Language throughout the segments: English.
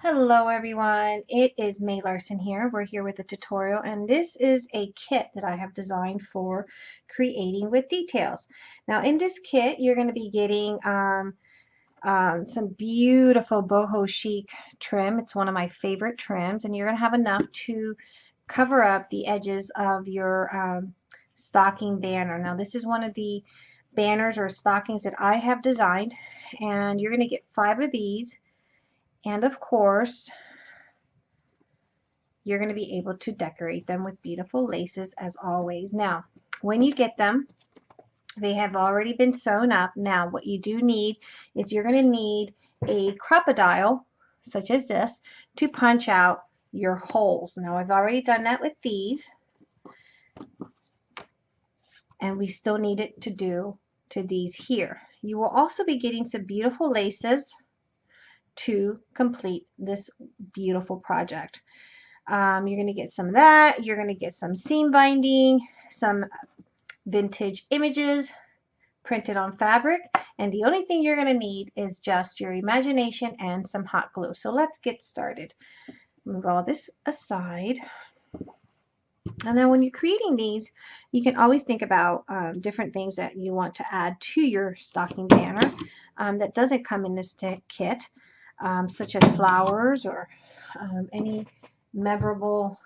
Hello everyone, it is May Larson here. We're here with a tutorial and this is a kit that I have designed for creating with details. Now in this kit you're going to be getting um, um, some beautiful boho chic trim. It's one of my favorite trims and you're going to have enough to cover up the edges of your um, stocking banner. Now this is one of the banners or stockings that I have designed and you're going to get five of these and of course, you're going to be able to decorate them with beautiful laces as always. Now, when you get them, they have already been sewn up. Now, what you do need is you're going to need a Crop-A-Dile, such as this, to punch out your holes. Now, I've already done that with these. And we still need it to do to these here. You will also be getting some beautiful laces to complete this beautiful project. Um, you're going to get some of that. You're going to get some seam binding, some vintage images printed on fabric. And the only thing you're going to need is just your imagination and some hot glue. So let's get started. Move all this aside. And then when you're creating these, you can always think about um, different things that you want to add to your stocking banner um, that doesn't come in this kit um, such as flowers or um, any memorable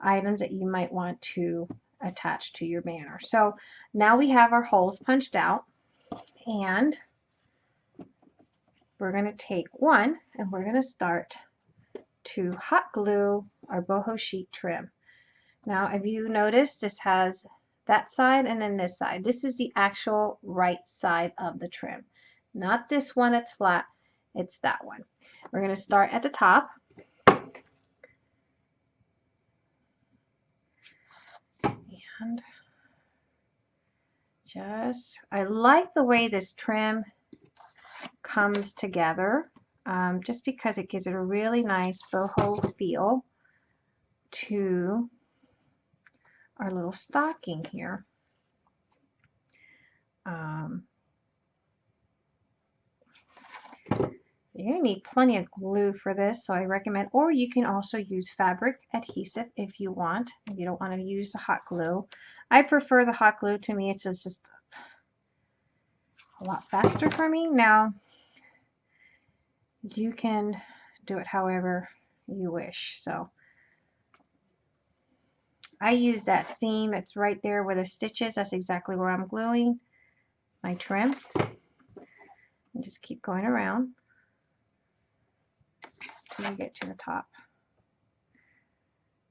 items that you might want to attach to your banner. So now we have our holes punched out and we're going to take one and we're going to start to hot glue our boho chic trim. Now if you notice this has that side and then this side. This is the actual right side of the trim. Not this one that's flat. It's that one. We're going to start at the top. And just, I like the way this trim comes together um, just because it gives it a really nice boho feel to our little stocking here. Um, So you're going to need plenty of glue for this, so I recommend, or you can also use fabric adhesive if you want, if you don't want to use the hot glue. I prefer the hot glue. To me, it's just a lot faster for me. Now, you can do it however you wish. So I use that seam it's right there where the stitches. That's exactly where I'm gluing my trim. And just keep going around until you get to the top.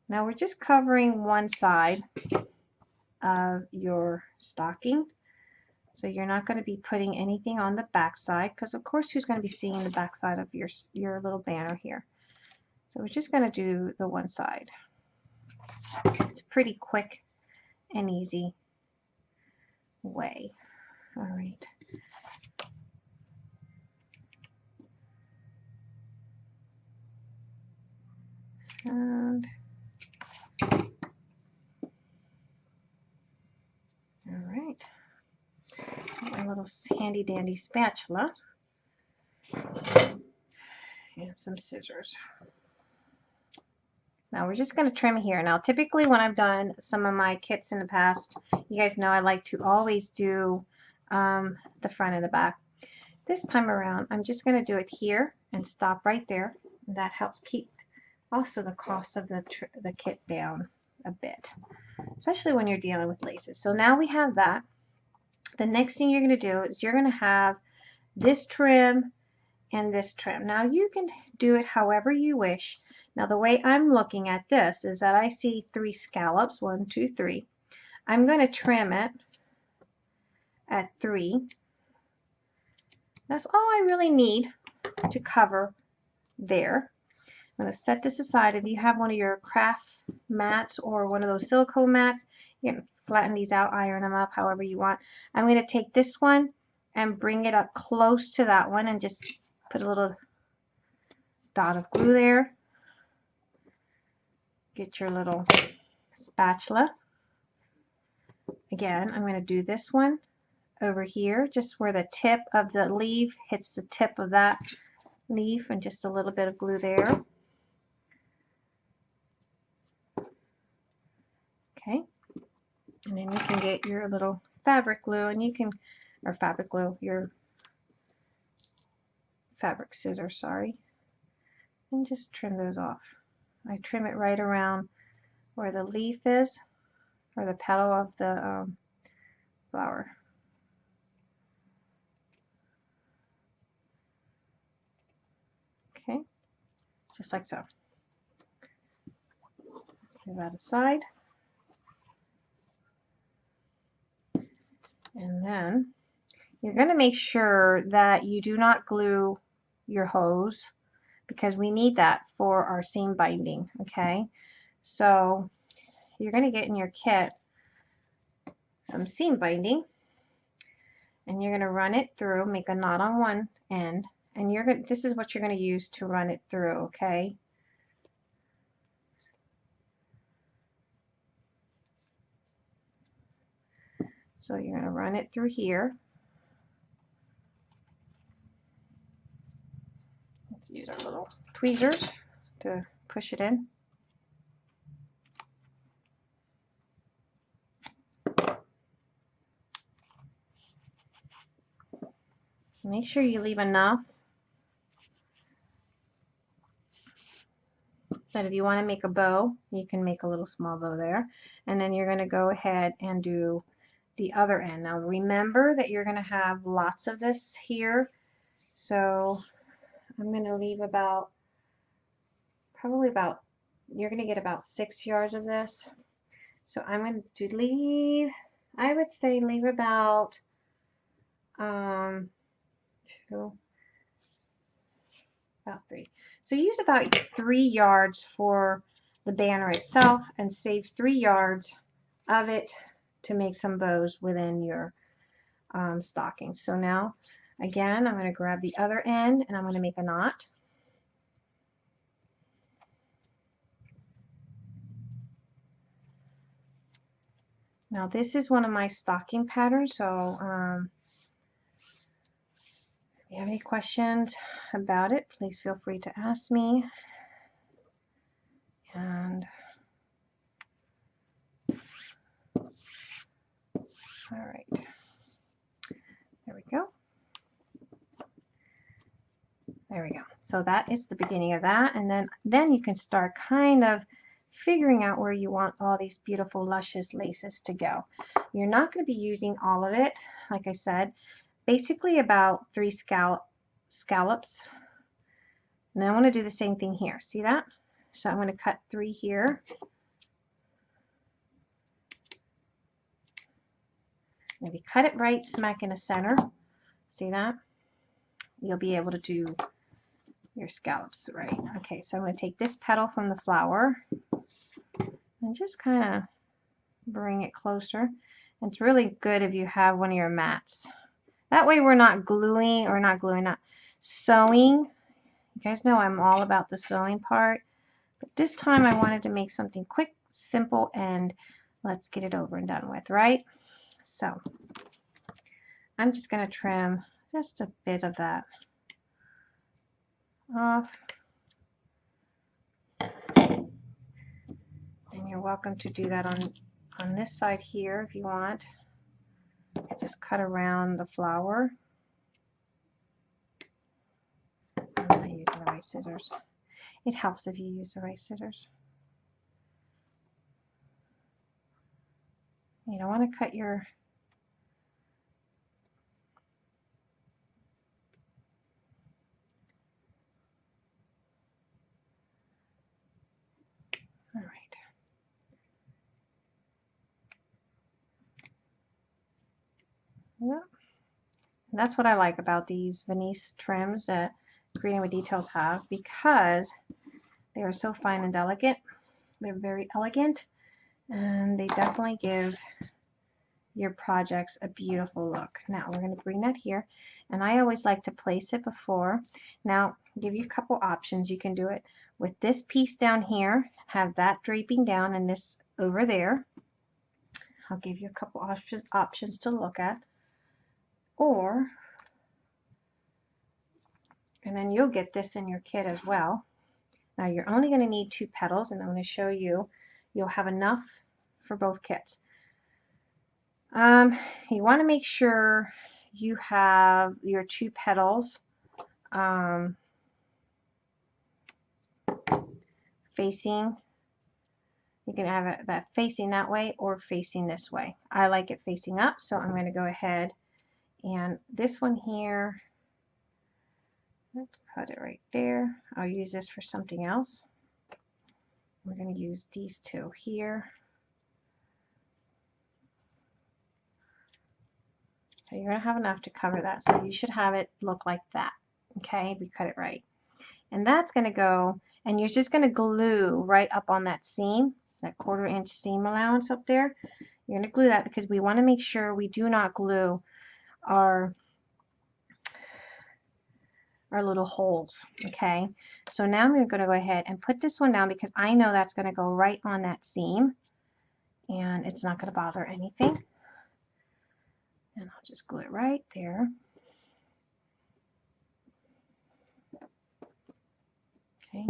Now we're just covering one side of your stocking. So you're not going to be putting anything on the back side because of course who's going to be seeing the back side of your, your little banner here. So we're just going to do the one side. It's a pretty quick and easy way. All right. And all right, my little handy dandy spatula and some scissors. Now we're just going to trim here. Now typically when I've done some of my kits in the past, you guys know I like to always do um, the front and the back. This time around I'm just going to do it here and stop right there. That helps keep also the cost of the, the kit down a bit, especially when you're dealing with laces. So now we have that. The next thing you're going to do is you're going to have this trim and this trim. Now you can do it however you wish. Now the way I'm looking at this is that I see three scallops, one, two, three. I'm going to trim it at three. That's all I really need to cover there. I'm going to set this aside. If you have one of your craft mats or one of those silicone mats, you can flatten these out, iron them up however you want. I'm going to take this one and bring it up close to that one and just put a little dot of glue there. Get your little spatula. Again, I'm going to do this one over here, just where the tip of the leaf hits the tip of that leaf and just a little bit of glue there. Okay, and then you can get your little fabric glue and you can, or fabric glue, your fabric scissors, sorry, and just trim those off. I trim it right around where the leaf is or the petal of the um, flower. Okay, just like so. Move that aside. And then you're going to make sure that you do not glue your hose because we need that for our seam binding, okay? So you're going to get in your kit some seam binding and you're going to run it through, make a knot on one end, and you're going this is what you're going to use to run it through, okay? So you're going to run it through here. Let's use our little tweezers to push it in. Make sure you leave enough that if you want to make a bow, you can make a little small bow there. And then you're going to go ahead and do the other end. Now remember that you're going to have lots of this here. So I'm going to leave about, probably about, you're going to get about six yards of this. So I'm going to leave, I would say leave about um, two, about three. So use about three yards for the banner itself and save three yards of it to make some bows within your um, stocking. So now, again, I'm going to grab the other end and I'm going to make a knot. Now this is one of my stocking patterns, so um, if you have any questions about it, please feel free to ask me. And All right. There we go. There we go. So that is the beginning of that. And then, then you can start kind of figuring out where you want all these beautiful luscious laces to go. You're not going to be using all of it, like I said, basically about three scallop, scallops. And I want to do the same thing here. See that? So I'm going to cut three here. You cut it right smack in the center, see that? You'll be able to do your scallops right. Okay, so I'm going to take this petal from the flower and just kind of bring it closer. It's really good if you have one of your mats. That way we're not gluing, or not gluing, not sewing. You guys know I'm all about the sewing part. But this time I wanted to make something quick, simple, and let's get it over and done with, right? So I'm just going to trim just a bit of that off. And you're welcome to do that on, on this side here if you want. Just cut around the flower. I'm not using the right scissors. It helps if you use the right scissors. You don't want to cut your All right. Yeah. And that's what I like about these Venice trims that Creating with Details have because they are so fine and delicate. They're very elegant and they definitely give your projects a beautiful look. Now we're going to bring that here and I always like to place it before. Now give you a couple options. You can do it with this piece down here, have that draping down and this over there. I'll give you a couple options, options to look at. Or And then you'll get this in your kit as well. Now you're only going to need two petals and I'm going to show you. You'll have enough for both kits. Um, you want to make sure you have your two petals um, facing you can have it that facing that way or facing this way. I like it facing up, so I'm going to go ahead and this one here, let's put it right there. I'll use this for something else. We're going to use these two here. So you're going to have enough to cover that. So you should have it look like that. Okay, we cut it right. And that's going to go, and you're just going to glue right up on that seam that quarter inch seam allowance up there. You're going to glue that because we want to make sure we do not glue our our little holes okay so now I'm going to go ahead and put this one down because I know that's going to go right on that seam and it's not going to bother anything and I'll just glue it right there okay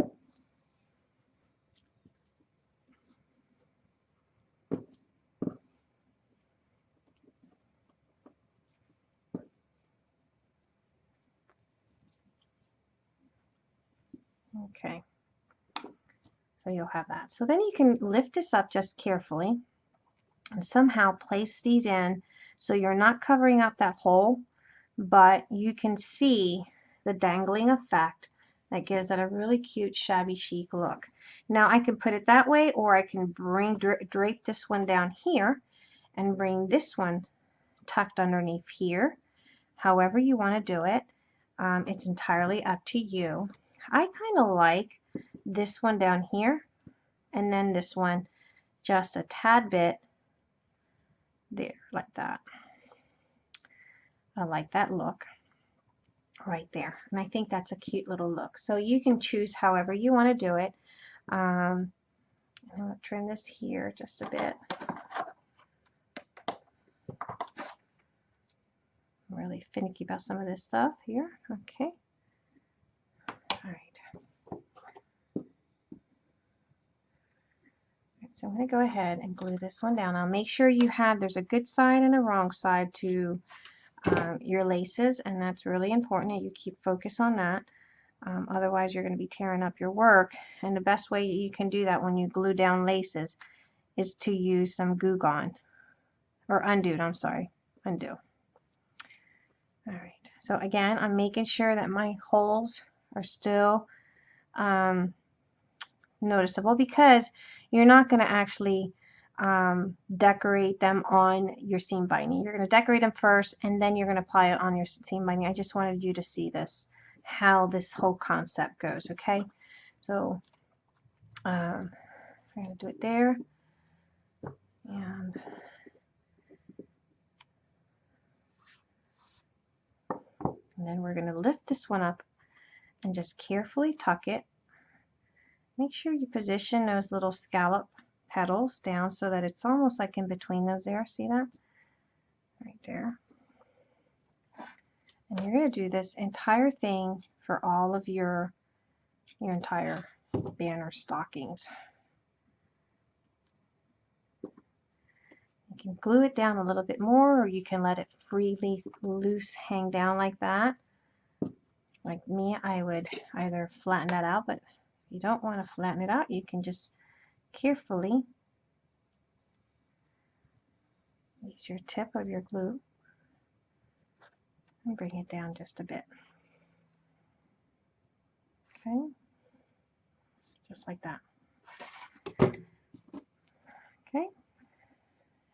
Okay. So you'll have that. So then you can lift this up just carefully and somehow place these in so you're not covering up that hole, but you can see the dangling effect that gives it a really cute shabby chic look. Now I can put it that way or I can bring drape this one down here and bring this one tucked underneath here. However you want to do it, um, it's entirely up to you. I kind of like this one down here and then this one just a tad bit there like that. I like that look right there and I think that's a cute little look so you can choose however you want to do it um, I'm going to trim this here just a bit I'm really finicky about some of this stuff here okay all right. So I'm going to go ahead and glue this one down. I'll make sure you have, there's a good side and a wrong side to um, your laces and that's really important that you keep focus on that. Um, otherwise you're going to be tearing up your work and the best way you can do that when you glue down laces is to use some Goo Gone or Un-du, I'm sorry, Un-du. Alright, so again I'm making sure that my holes are still um, noticeable because you're not going to actually um, decorate them on your seam binding. You're going to decorate them first and then you're going to apply it on your seam binding. I just wanted you to see this, how this whole concept goes, okay? So um, I'm going to do it there. And and then we're going to lift this one up and just carefully tuck it. Make sure you position those little scallop petals down so that it's almost like in between those there. See that? Right there. And you're going to do this entire thing for all of your your entire banner stockings. You can glue it down a little bit more or you can let it freely loose hang down like that like me, I would either flatten that out, but you don't want to flatten it out, you can just carefully use your tip of your glue and bring it down just a bit. Okay, just like that. Okay,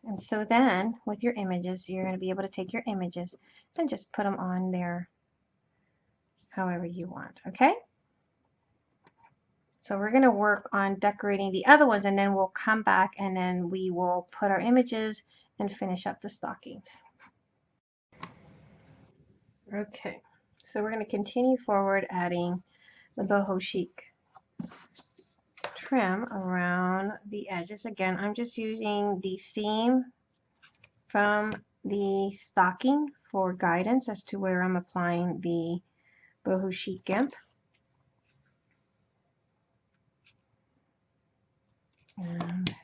and so then with your images, you're going to be able to take your images and just put them on there however you want, okay? So we're going to work on decorating the other ones and then we'll come back and then we will put our images and finish up the stockings. Okay, so we're going to continue forward adding the boho chic trim around the edges. Again, I'm just using the seam from the stocking for guidance as to where I'm applying the boho chic gimp. And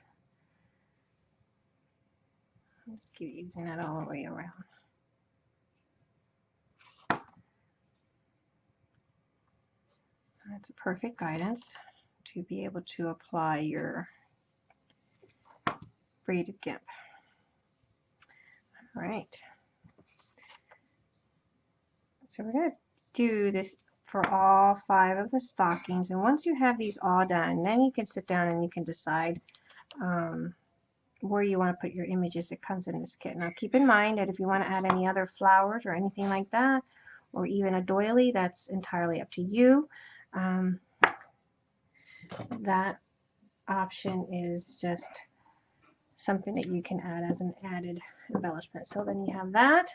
just keep using that all the way around. That's a perfect guidance to be able to apply your braided gimp. All right. So we're going to do this for all five of the stockings. And once you have these all done, then you can sit down and you can decide um, where you want to put your images that comes in this kit. Now keep in mind that if you want to add any other flowers or anything like that, or even a doily, that's entirely up to you. Um, that option is just something that you can add as an added embellishment. So then you have that.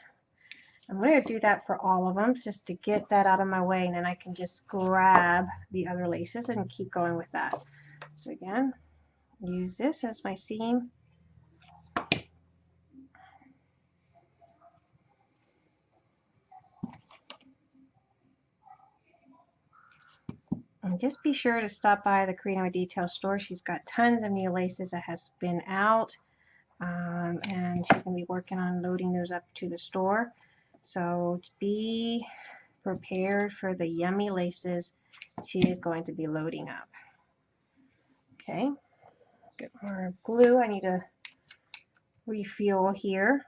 I'm going to do that for all of them just to get that out of my way and then I can just grab the other laces and keep going with that. So again, use this as my seam. And just be sure to stop by the Creating Detail store. She's got tons of new laces that has been out. Um, and she's going to be working on loading those up to the store. So be prepared for the yummy laces she is going to be loading up. Okay, get more glue. I need to refuel here.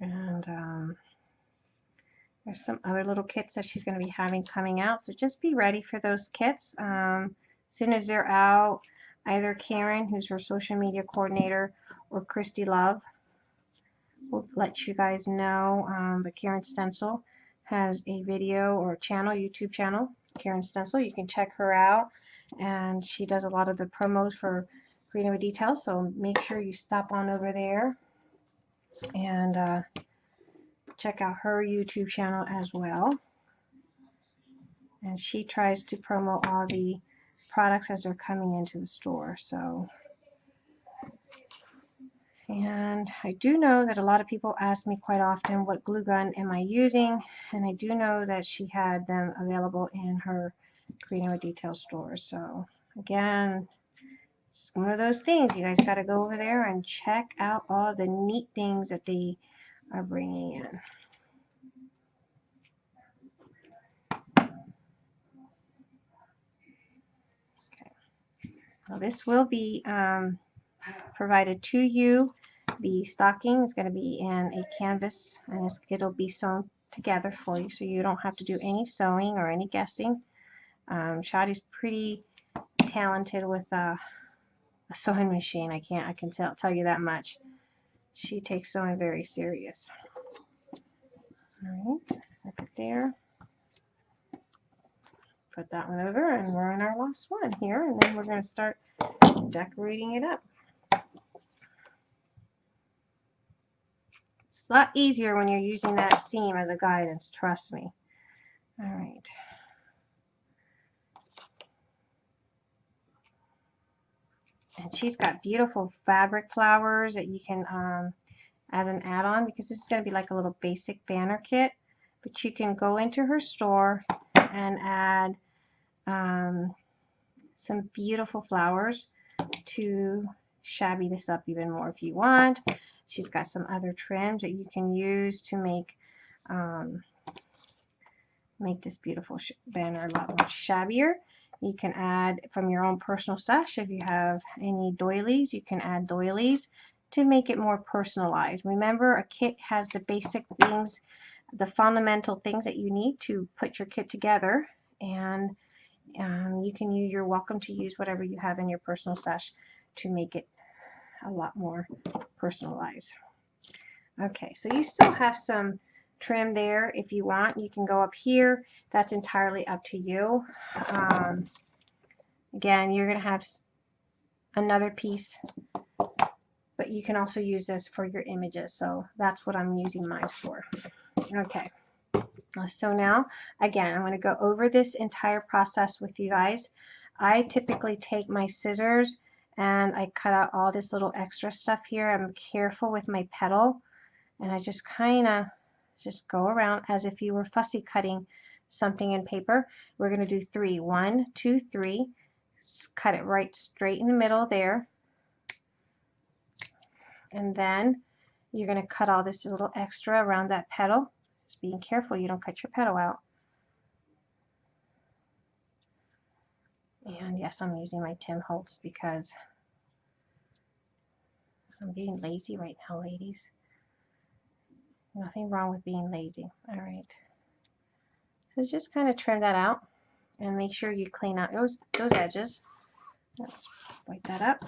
And um, there's some other little kits that she's going to be having coming out. So just be ready for those kits. Um, as soon as they're out, either Karen, who's her social media coordinator, or Christy Love will let you guys know. Um, but Karen Stencil has a video or channel, YouTube channel, Karen Stencil. You can check her out. And she does a lot of the promos for with Details. So make sure you stop on over there and uh, check out her YouTube channel as well. And she tries to promote all the products as they're coming into the store. So, and I do know that a lot of people ask me quite often, what glue gun am I using? And I do know that she had them available in her Creating with Detail store. So, again, it's one of those things. You guys got to go over there and check out all the neat things that they are bringing in. Okay. Well, this will be um, provided to you. The stocking is going to be in a canvas and it'll be sewn together for you so you don't have to do any sewing or any guessing. Um, Shadi's pretty talented with uh, a sewing machine. I can't, I can tell, tell you that much. She takes sewing very serious. All right, set it there. Put that one over and we're on our last one here and then we're going to start decorating it up. It's a lot easier when you're using that seam as a guidance, trust me. All right. And she's got beautiful fabric flowers that you can um, as an add-on because this is going to be like a little basic banner kit. But you can go into her store and add um, some beautiful flowers to shabby this up even more if you want. She's got some other trims that you can use to make um, make this beautiful banner a lot more shabbier you can add from your own personal stash. If you have any doilies, you can add doilies to make it more personalized. Remember, a kit has the basic things, the fundamental things that you need to put your kit together. And um, you can use, you're welcome to use whatever you have in your personal stash to make it a lot more personalized. Okay, so you still have some trim there if you want. You can go up here. That's entirely up to you. Um, again, you're going to have another piece, but you can also use this for your images. So that's what I'm using mine for. Okay. So now, again, I'm going to go over this entire process with you guys. I typically take my scissors and I cut out all this little extra stuff here. I'm careful with my petal and I just kind of just go around as if you were fussy cutting something in paper. We're going to do three. One, two, three. Cut it right straight in the middle there. And then you're going to cut all this little extra around that petal. Just being careful you don't cut your petal out. And yes, I'm using my Tim Holtz because I'm getting lazy right now, ladies. Nothing wrong with being lazy. All right. So just kind of trim that out and make sure you clean out those, those edges. Let's wipe that up.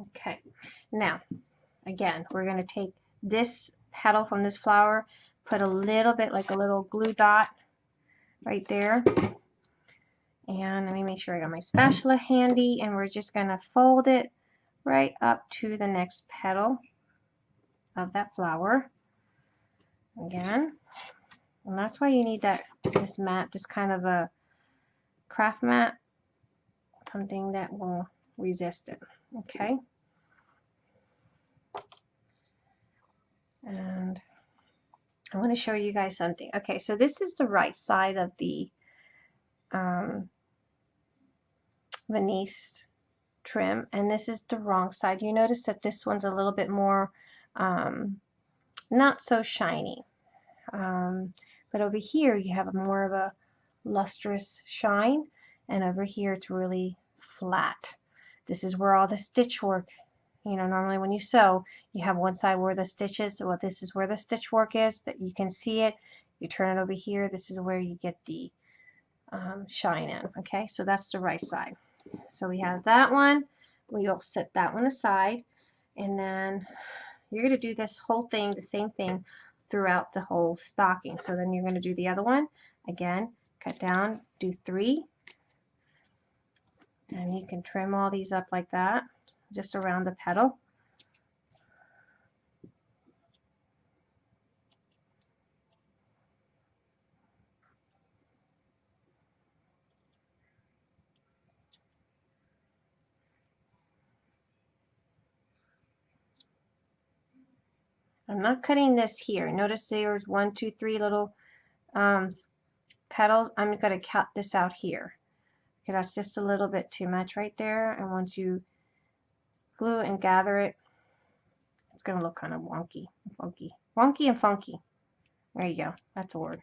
Okay. Now, again, we're going to take this petal from this flower, put a little bit like a little glue dot right there. And let me make sure I got my spatula handy and we're just going to fold it right up to the next petal of that flower. Again, and that's why you need that this mat, this kind of a craft mat, something that will resist it. Okay. And I want to show you guys something. Okay, so this is the right side of the um, Venice trim, and this is the wrong side. You notice that this one's a little bit more um, not so shiny. Um, but over here you have a more of a lustrous shine and over here it's really flat. This is where all the stitch work, you know, normally when you sew, you have one side where the stitches, well this is where the stitch work is, that you can see it. You turn it over here, this is where you get the um, shine in, okay? So that's the right side. So we have that one, we'll set that one aside, and then you're going to do this whole thing, the same thing, throughout the whole stocking. So then you're going to do the other one. Again, cut down, do three. And you can trim all these up like that, just around the petal. I'm not cutting this here. Notice there's one, two, three little um, petals. I'm going to cut this out here. Okay, that's just a little bit too much right there. And once you glue and gather it, it's going to look kind of wonky, funky. Wonky and funky. There you go. That's a word.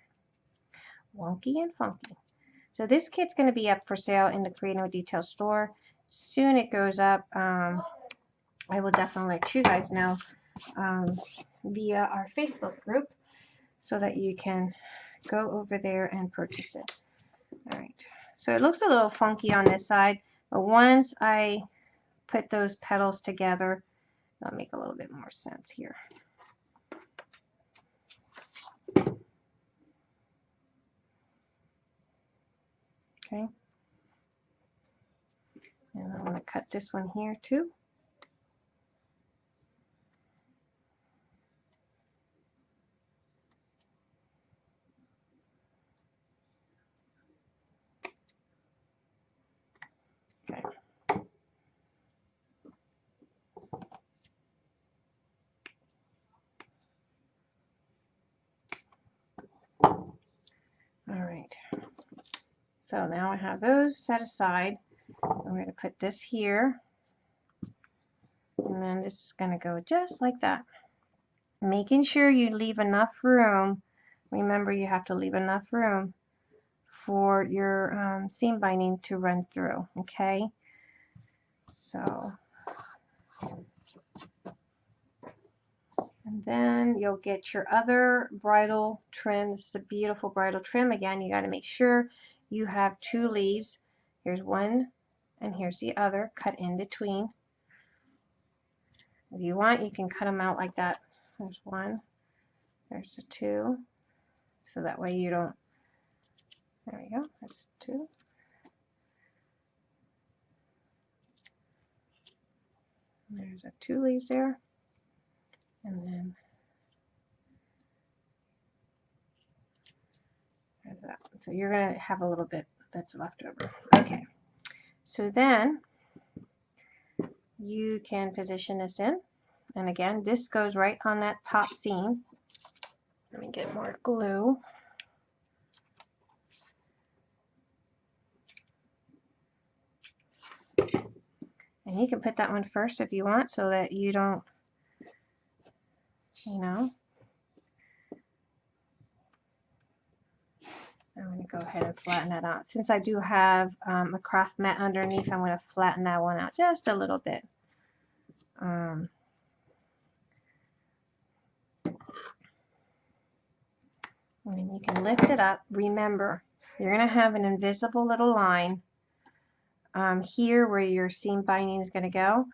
Wonky and funky. So this kit's going to be up for sale in the Creative Detail store. Soon it goes up. Um, I will definitely let you guys know um, via our Facebook group so that you can go over there and purchase it. All right, so it looks a little funky on this side, but once I put those petals together, it'll make a little bit more sense here. Okay. And I'm going to cut this one here too. So now I have those set aside. I'm going to put this here. And then this is going to go just like that. Making sure you leave enough room. Remember you have to leave enough room for your um, seam binding to run through. Okay. So and then you'll get your other bridal trim. This is a beautiful bridal trim. Again, you got to make sure you have two leaves. Here's one and here's the other cut in between. If you want, you can cut them out like that. There's one, there's a two, so that way you don't, there we go, that's two. There's a two leaves there, and then So you're going to have a little bit that's left over. Okay. So then you can position this in. And again, this goes right on that top seam. Let me get more glue. And you can put that one first if you want so that you don't, you know. I'm going to go ahead and flatten that out. Since I do have um, a craft mat underneath, I'm going to flatten that one out just a little bit. Um, and you can lift it up. Remember, you're going to have an invisible little line um, here where your seam binding is going to go.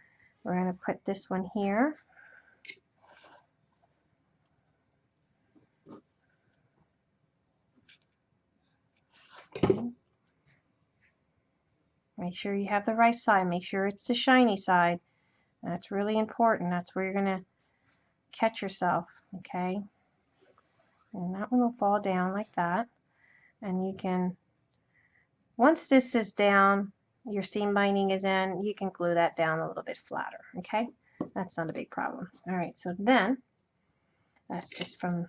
We're going to put this one here. Make sure you have the right side. Make sure it's the shiny side. That's really important. That's where you're going to catch yourself. Okay. And that one will fall down like that. And you can, once this is down, your seam binding is in, you can glue that down a little bit flatter, okay? That's not a big problem. All right, so then, that's just from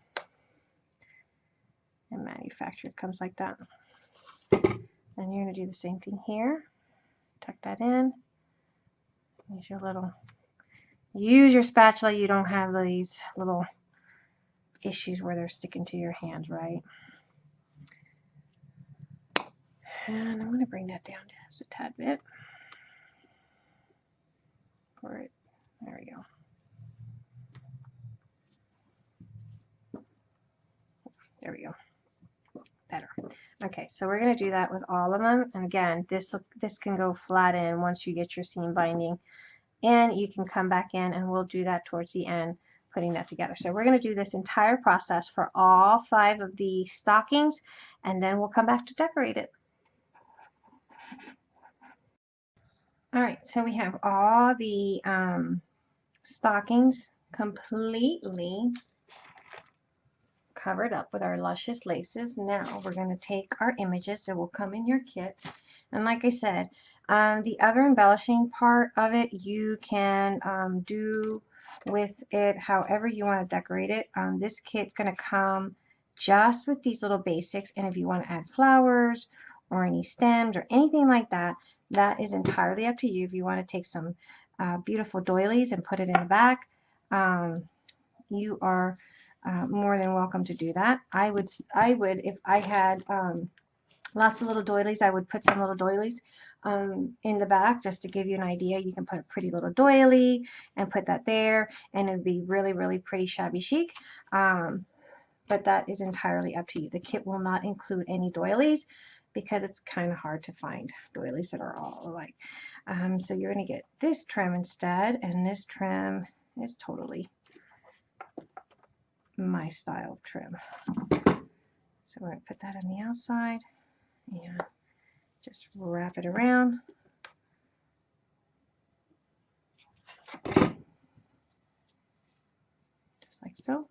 the manufacturer, comes like that. And you're gonna do the same thing here. Tuck that in. Use your little, use your spatula, you don't have these little issues where they're sticking to your hands, right? And I'm going to bring that down just a tad bit. For it. There we go. There we go. Better. Okay, so we're going to do that with all of them. And again, this this can go flat in once you get your seam binding. And you can come back in and we'll do that towards the end, putting that together. So we're going to do this entire process for all five of the stockings, and then we'll come back to decorate it. All right, so we have all the um, stockings completely covered up with our luscious laces. Now we're going to take our images that will come in your kit. And like I said, um, the other embellishing part of it you can um, do with it however you want to decorate it. Um, this kit's going to come just with these little basics and if you want to add flowers or any stems or anything like that, that is entirely up to you. If you want to take some uh, beautiful doilies and put it in the back, um, you are uh, more than welcome to do that. I would, I would, if I had um, lots of little doilies, I would put some little doilies um, in the back just to give you an idea. You can put a pretty little doily and put that there and it'd be really, really pretty shabby chic. Um, but that is entirely up to you. The kit will not include any doilies because it's kind of hard to find doilies that are all alike. Um, so you're going to get this trim instead, and this trim is totally my style of trim. So we're going to put that on the outside and just wrap it around. Just like so.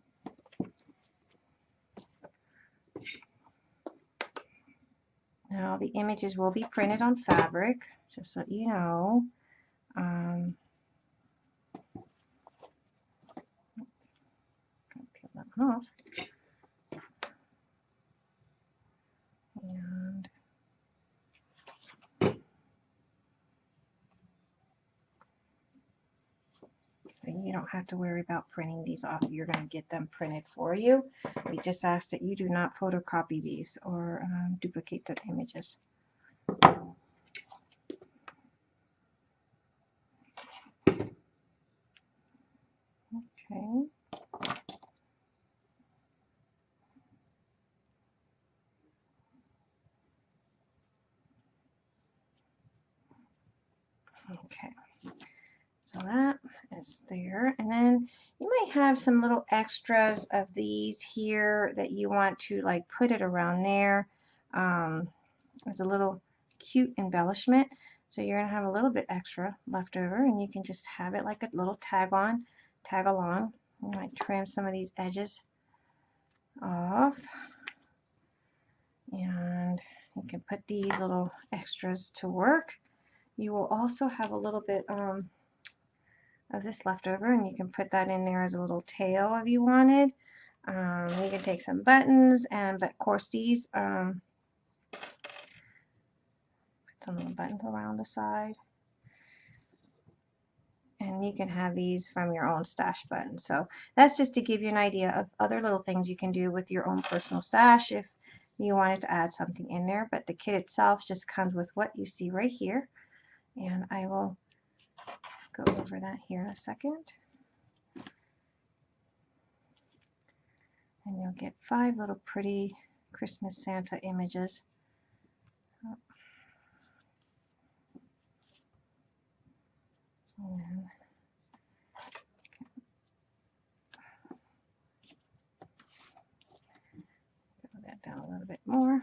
Now the images will be printed on fabric, just so you know. Um, peel that one off. And you don't have to worry about printing these off. You're going to get them printed for you. We just ask that you do not photocopy these or um, duplicate the images. Okay. Okay. So that is there. And then you might have some little extras of these here that you want to like put it around there um, as a little cute embellishment. So you're going to have a little bit extra left over and you can just have it like a little tag on, tag along. You might trim some of these edges off. And you can put these little extras to work. You will also have a little bit um, of this left over and you can put that in there as a little tail if you wanted. Um, you can take some buttons and but of course these um, put some little buttons around the side. And you can have these from your own stash button. So that's just to give you an idea of other little things you can do with your own personal stash if you wanted to add something in there. But the kit itself just comes with what you see right here. And I will go over that here in a second and you'll get five little pretty Christmas Santa images and that down a little bit more.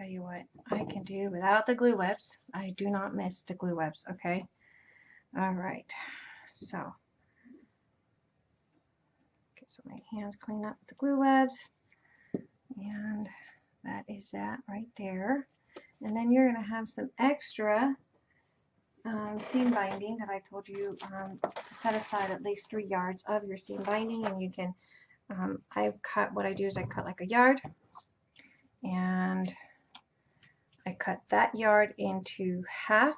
Tell you what I can do without the glue webs. I do not miss the glue webs, okay? All right, so get some of my hands clean up the glue webs. And that is that right there. And then you're going to have some extra um, seam binding that I told you um, to set aside at least three yards of your seam binding and you can um, I've cut what I do is I cut like a yard and I cut that yard into half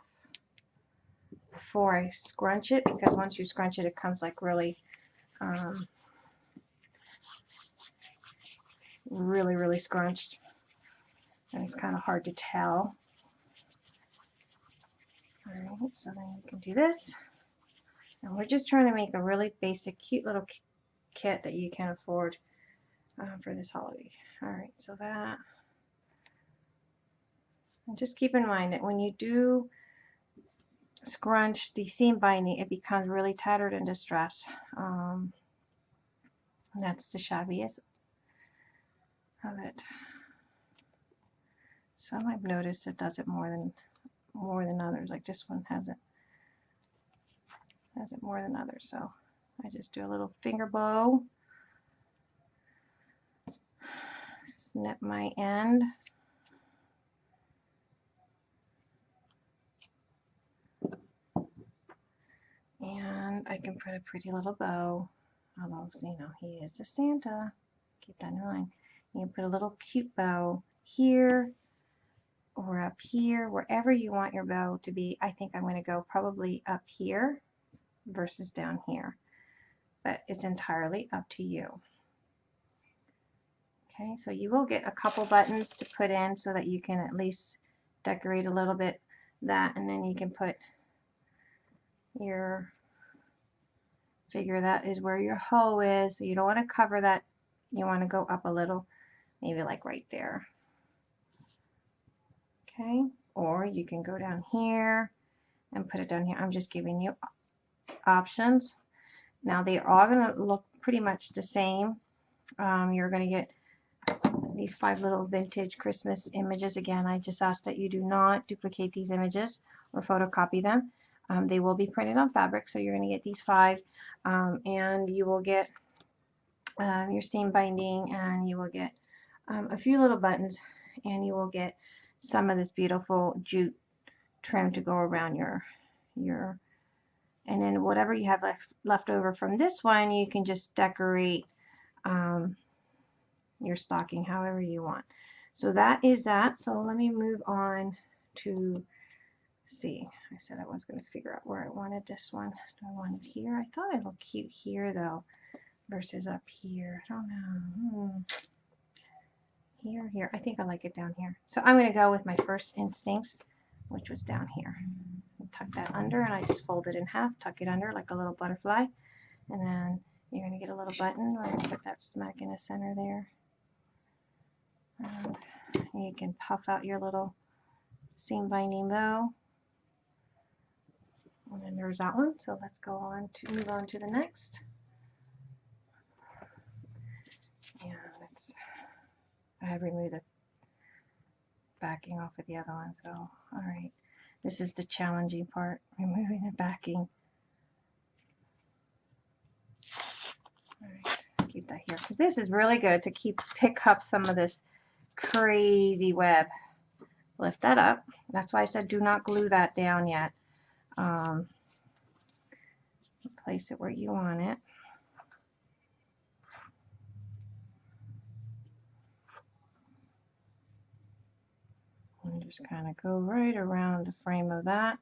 before I scrunch it because once you scrunch it it comes like really um, really really scrunched and it's kind of hard to tell Alright, so then you can do this. And we're just trying to make a really basic, cute little kit that you can afford uh, for this holiday. Alright, so that. And just keep in mind that when you do scrunch the seam binding, it becomes really tattered and distressed. Um, that's the shabbiest of it. Some I've noticed it does it more than more than others. Like this one has it has it more than others. So I just do a little finger bow, snip my end. And I can put a pretty little bow, although, you know, he is a Santa. Keep that in mind. You can put a little cute bow here or up here, wherever you want your bow to be. I think I'm going to go probably up here versus down here. But it's entirely up to you. Okay, so you will get a couple buttons to put in so that you can at least decorate a little bit that and then you can put your figure that is where your hoe is. So you don't want to cover that. You want to go up a little maybe like right there. Okay or you can go down here and put it down here. I'm just giving you options. Now they are all going to look pretty much the same. Um, you're going to get these five little vintage Christmas images. Again I just ask that you do not duplicate these images or photocopy them um, they will be printed on fabric so you're going to get these five um, and you will get um, your seam binding and you will get um, a few little buttons and you will get some of this beautiful jute trim to go around your your and then whatever you have left left over from this one you can just decorate um, your stocking however you want. So that is that. So let me move on to see I said I was going to figure out where I wanted this one do I want it here I thought it looked cute here though versus up here I don't know hmm here, here. I think I like it down here. So I'm going to go with my first instincts, which was down here. Tuck that under, and I just fold it in half, tuck it under like a little butterfly. And then you're going to get a little button. We're going to put that smack in the center there. You can puff out your little seam binding bow. And there's that one. So let's go on to move on to the next. And let's I have removed the backing off of the other one, so alright. This is the challenging part, removing the backing. Alright, keep that that here because this is really good to keep pick up some of this crazy web. Lift that up. That's why I said do not glue that down yet. Um, place it where you want it. And just kind of go right around the frame of that.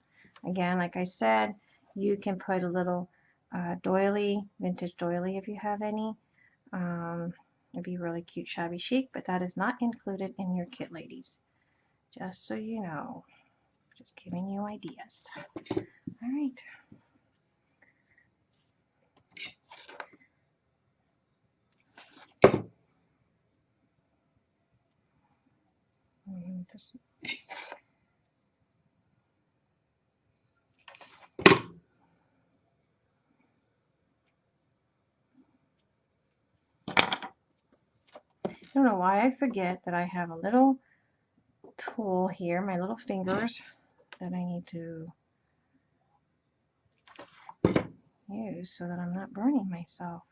Again, like I said, you can put a little uh, doily, vintage doily if you have any. Um, it'd be really cute shabby chic, but that is not included in your kit, ladies. Just so you know. Just giving you ideas. All right. I don't know why I forget that I have a little tool here, my little fingers, that I need to use so that I'm not burning myself.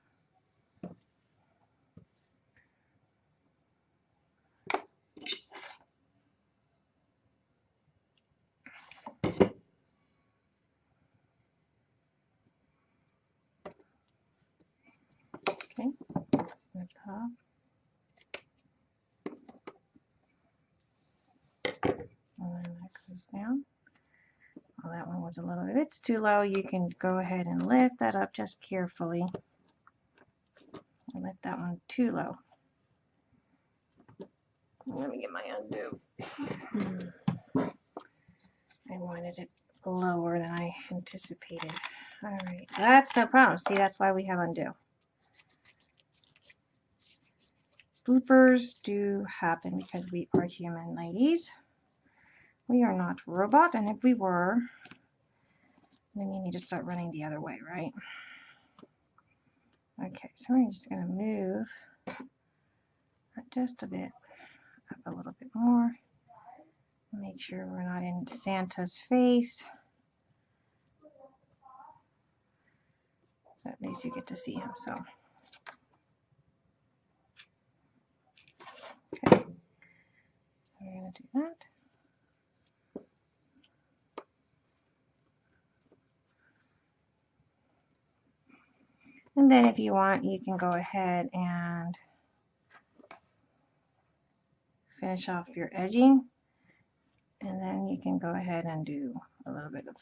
Okay, snip top. and then that goes down. Well, that one was a little, if it's too low, you can go ahead and lift that up just carefully. I lift that one too low. Let me get my Un-du. I wanted it lower than I anticipated. All right, that's no problem. See, that's why we have Un-du. Bloopers do happen because we are human, ladies. We are not robot, and if we were, then you need to start running the other way, right? Okay, so we're just going to move just a bit, up a little bit more. Make sure we're not in Santa's face. at least you get to see him, so. Okay, so we're going to do that. And then if you want, you can go ahead and finish off your edging. And then you can go ahead and do a little bit of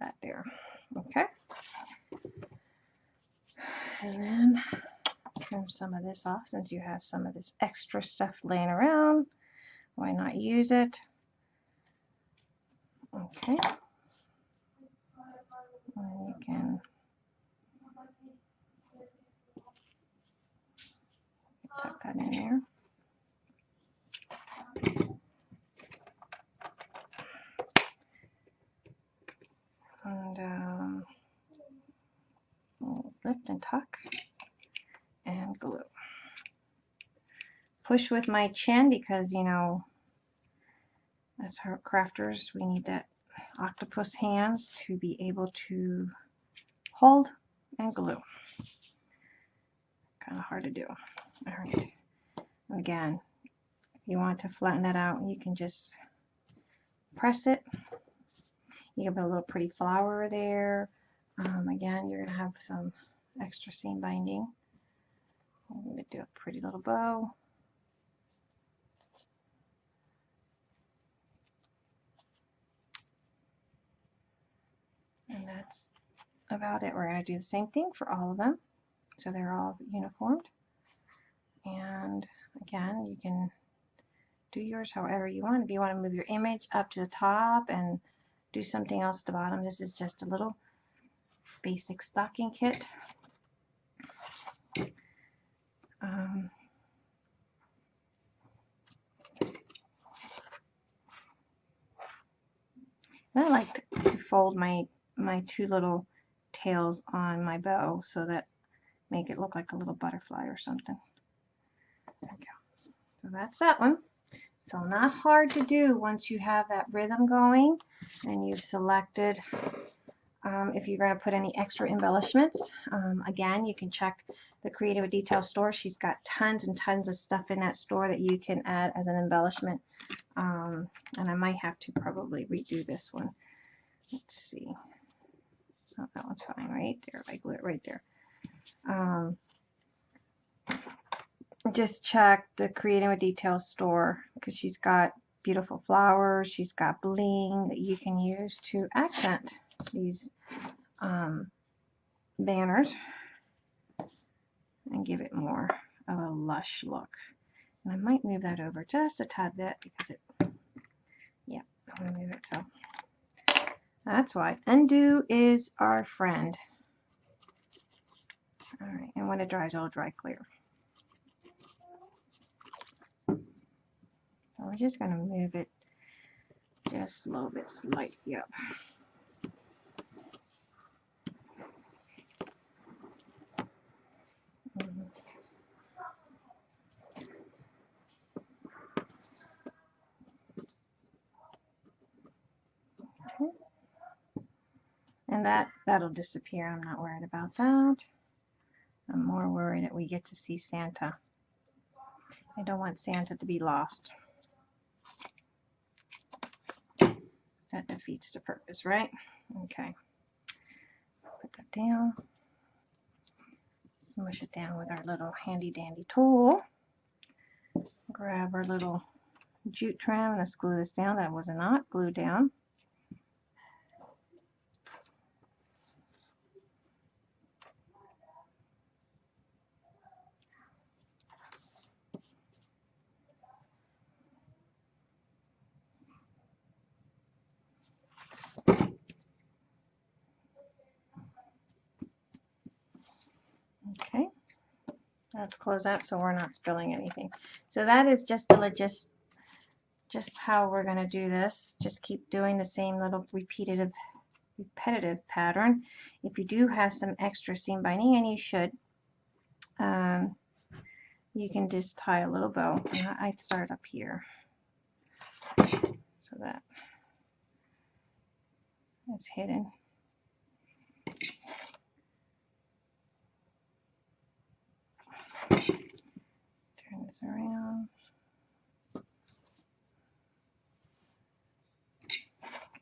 that there. Okay. And then trim some of this off since you have some of this extra stuff laying around. Why not use it? Okay. And you can tuck that in there. And um, lift and tuck and glue. Push with my chin because, you know, as crafters, we need that octopus hands to be able to hold and glue. Kind of hard to do. All right. Again, if you want to flatten that out, you can just press it. You can put a little pretty flower there. Um, again, you're going to have some extra seam binding. I'm going to do a pretty little bow. And that's about it. We're going to do the same thing for all of them. So they're all uniformed and again you can do yours however you want if you want to move your image up to the top and do something else at the bottom this is just a little basic stocking kit um, I like to, to fold my my two little tails on my bow so that make it look like a little butterfly or something. Go. So that's that one. So not hard to do once you have that rhythm going and you've selected um, if you're going to put any extra embellishments. Um, again, you can check the Creative Detail store. She's got tons and tons of stuff in that store that you can add as an embellishment. Um, and I might have to probably redo this one. Let's see. Oh, that one's fine right there. I glue it right there. Just check the Creative Detail store because she's got beautiful flowers. She's got bling that you can use to accent these um, banners and give it more of a lush look. And I might move that over just a tad bit because it, yeah, I'm going to move it so. That's why. Un-du is our friend. All right, and when it dries, it'll dry clear. We're just going to move it just a little bit slightly up. And that, that'll disappear. I'm not worried about that. I'm more worried that we get to see Santa. I don't want Santa to be lost. That defeats the purpose, right? Okay. Put that down. Smush it down with our little handy dandy tool. Grab our little jute trim. And let's glue this down. That was not glued down. Okay, let's close that so we're not spilling anything. So that is just a just just how we're going to do this. Just keep doing the same little repetitive repetitive pattern. If you do have some extra seam binding, and you should, um, you can just tie a little bow. I'd start up here so that is hidden. Turn this around.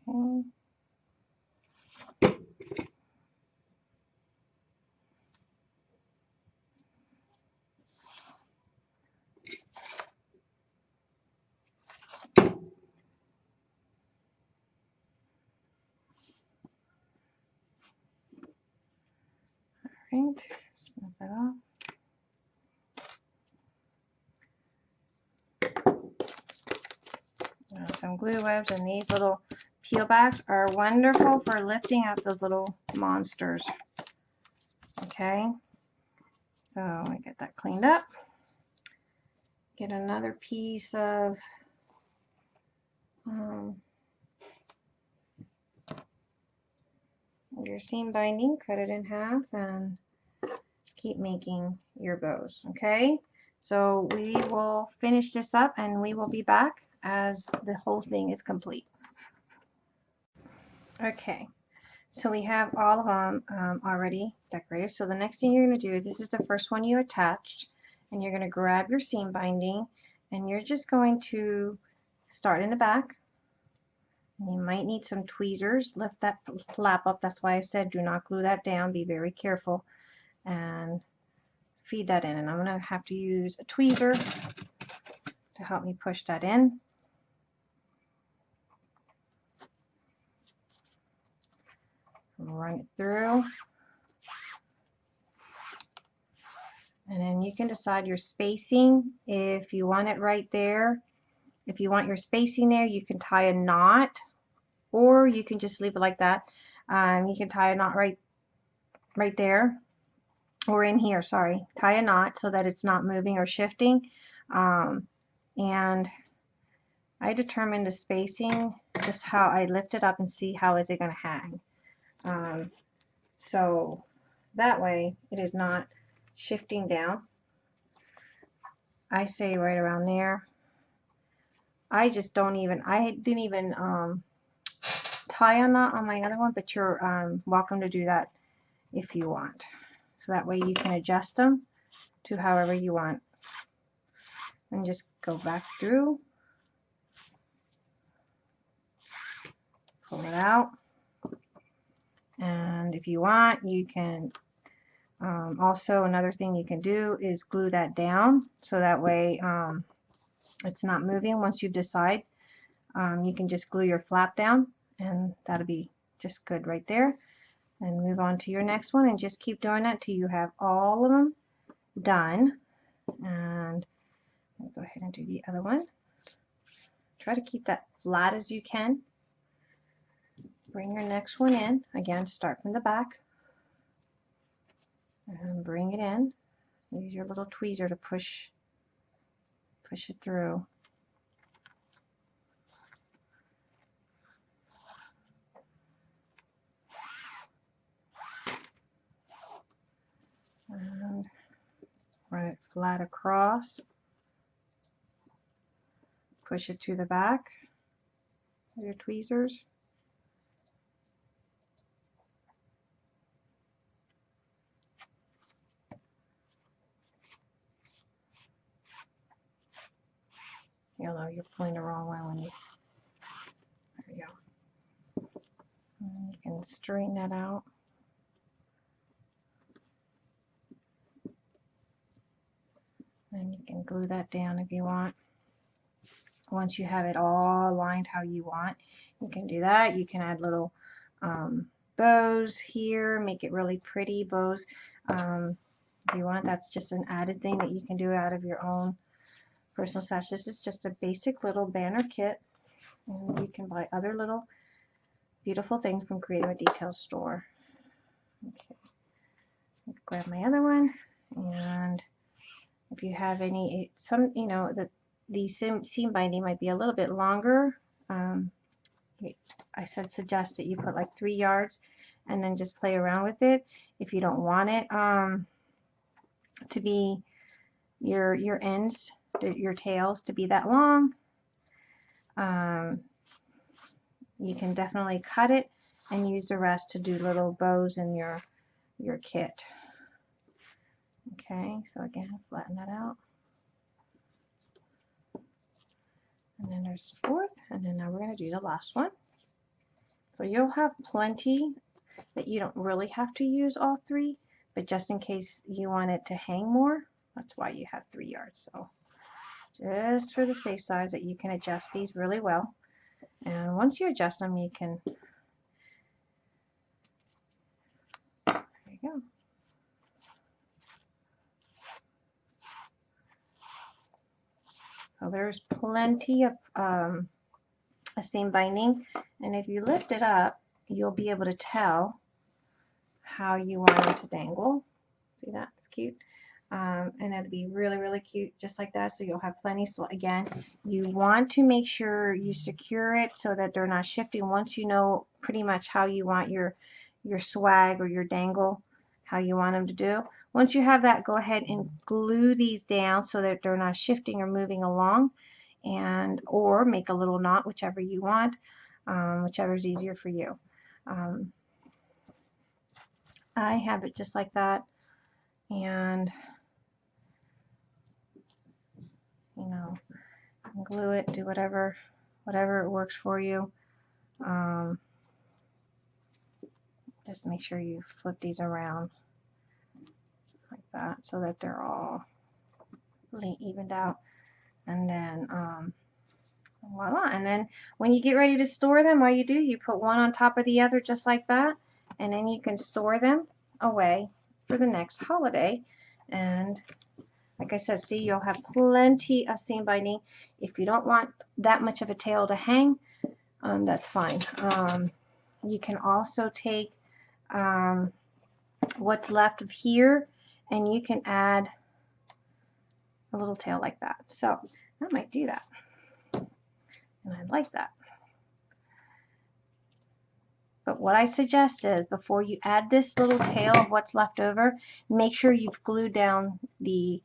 Okay. All right, snip that off. Some glue webs and these little peel backs are wonderful for lifting up those little monsters. Okay, so I get that cleaned up. Get another piece of um, your seam binding, cut it in half and keep making your bows. Okay, so we will finish this up and we will be back as the whole thing is complete. Okay, so we have all of them um, already decorated. So the next thing you're going to do is this is the first one you attached and you're going to grab your seam binding and you're just going to start in the back. And you might need some tweezers. Lift that flap up. That's why I said do not glue that down. Be very careful and feed that in. And I'm going to have to use a tweezer to help me push that in. Run it through. And then you can decide your spacing. If you want it right there, if you want your spacing there, you can tie a knot or you can just leave it like that. Um, you can tie a knot right, right there or in here, sorry. Tie a knot so that it's not moving or shifting. Um, and I determine the spacing, just how I lift it up and see how is it going to hang. Um, so that way it is not shifting down. I say right around there. I just don't even, I didn't even um, tie a knot on my other one, but you're um, welcome to do that if you want. So that way you can adjust them to however you want. And just go back through. Pull it out. And if you want, you can um, also another thing you can do is glue that down so that way um, it's not moving once you decide. Um, you can just glue your flap down and that'll be just good right there. And move on to your next one and just keep doing that till you have all of them done. And go ahead and do the other one. Try to keep that flat as you can. Bring your next one in. Again, start from the back. And bring it in. Use your little tweezer to push push it through. And run it flat across. Push it to the back with your tweezers. You'll know you're pulling the wrong way when you, there you go. And you can straighten that out. And you can glue that down if you want. Once you have it all lined how you want, you can do that. You can add little um, bows here, make it really pretty bows. Um, if you want, that's just an added thing that you can do out of your own personal stash. This is just a basic little banner kit. And you can buy other little beautiful things from Creative Details store. Okay. Grab my other one and if you have any some you know the the seam, seam binding might be a little bit longer um, I said suggest that you put like three yards and then just play around with it if you don't want it um, to be your your ends your tails to be that long um, you can definitely cut it and use the rest to do little bows in your your kit Okay, so again, flatten that out. And then there's the fourth, and then now we're going to do the last one. So you'll have plenty that you don't really have to use all three, but just in case you want it to hang more, that's why you have three yards. So just for the safe side that you can adjust these really well. And once you adjust them, you can, there you go. So there's plenty of um, seam binding and if you lift it up you'll be able to tell how you want it to dangle. See that? It's cute. Um, and it'll be really really cute just like that. So you'll have plenty. So again you want to make sure you secure it so that they're not shifting once you know pretty much how you want your your swag or your dangle how you want them to do. Once you have that, go ahead and glue these down so that they're not shifting or moving along and or make a little knot, whichever you want, um, whichever is easier for you. Um, I have it just like that. And you know glue it do whatever whatever works for you. Um, just make sure you flip these around like that so that they're all evened out. And then um, voila. And then when you get ready to store them all you do you put one on top of the other just like that. And then you can store them away for the next holiday. And like I said see you'll have plenty of seam binding if you don't want that much of a tail to hang um, that's fine um, you can also take um, what's left of here and you can add a little tail like that. So I might do that. And I like that. But what I suggest is before you add this little tail of what's left over, make sure you've glued down the,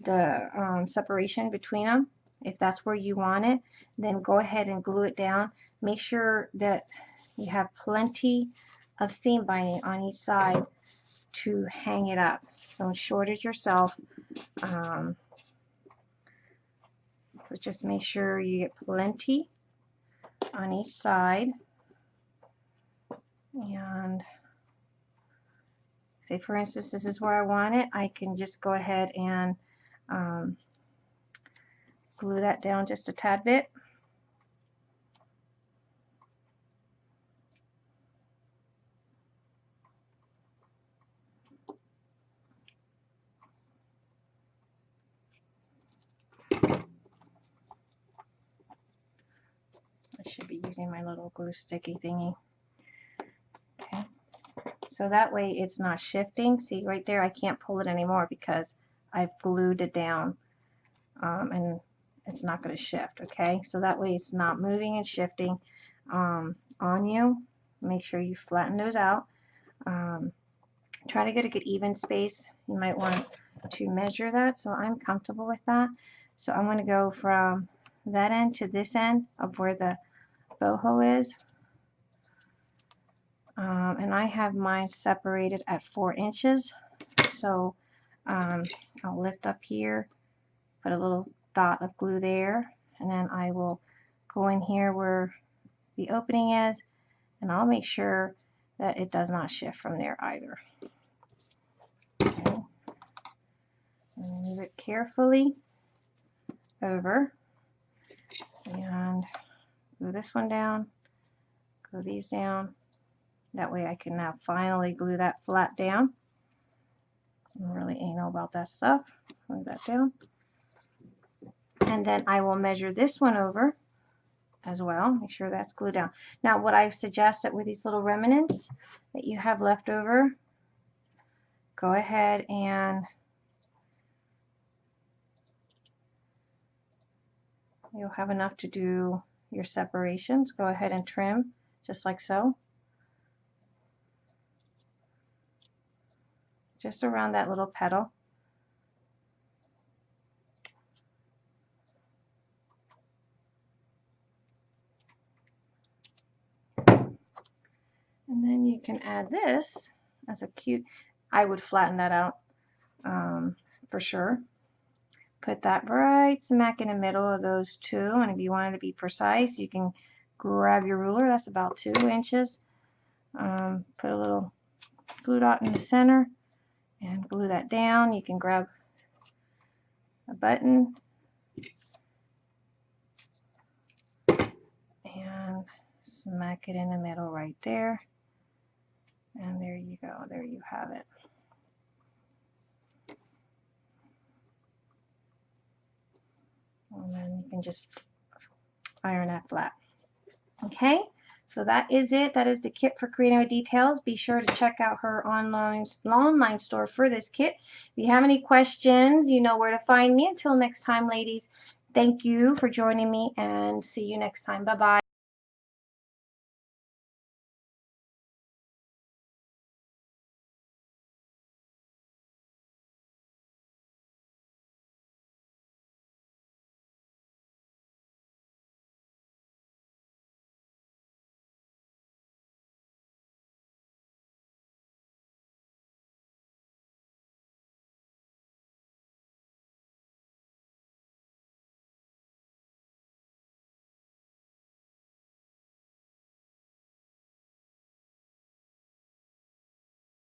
the um, separation between them. If that's where you want it, then go ahead and glue it down. Make sure that you have plenty of seam binding on each side to hang it up. Don't shortage yourself. Um, so just make sure you get plenty on each side. And say for instance this is where I want it, I can just go ahead and um, glue that down just a tad bit. I should be using my little glue sticky thingy. Okay, so that way it's not shifting. See right there, I can't pull it anymore because I've glued it down um, and it's not going to shift. Okay, so that way it's not moving and shifting um, on you. Make sure you flatten those out. Um, try to get a good even space. You might want to measure that, so I'm comfortable with that. So I'm going to go from that end to this end of where the boho is. Um, and I have mine separated at four inches. So um, I'll lift up here, put a little dot of glue there, and then I will go in here where the opening is, and I'll make sure that it does not shift from there either. Okay. And move it carefully over and glue this one down, glue these down. That way I can now finally glue that flat down. I'm really anal about that stuff. Glue that down. And then I will measure this one over as well. Make sure that's glued down. Now what I suggest that with these little remnants that you have left over, go ahead and you'll have enough to do your separations. Go ahead and trim just like so. Just around that little petal. And then you can add this as a cute, I would flatten that out um, for sure. Put that right smack in the middle of those two. And if you wanted to be precise, you can grab your ruler. That's about two inches. Um, put a little glue dot in the center and glue that down. You can grab a button and smack it in the middle right there. And there you go. There you have it. And then you can just iron that flat. Okay, so that is it. That is the kit for Creating with Details. Be sure to check out her online, online store for this kit. If you have any questions, you know where to find me. Until next time, ladies, thank you for joining me and see you next time. Bye-bye.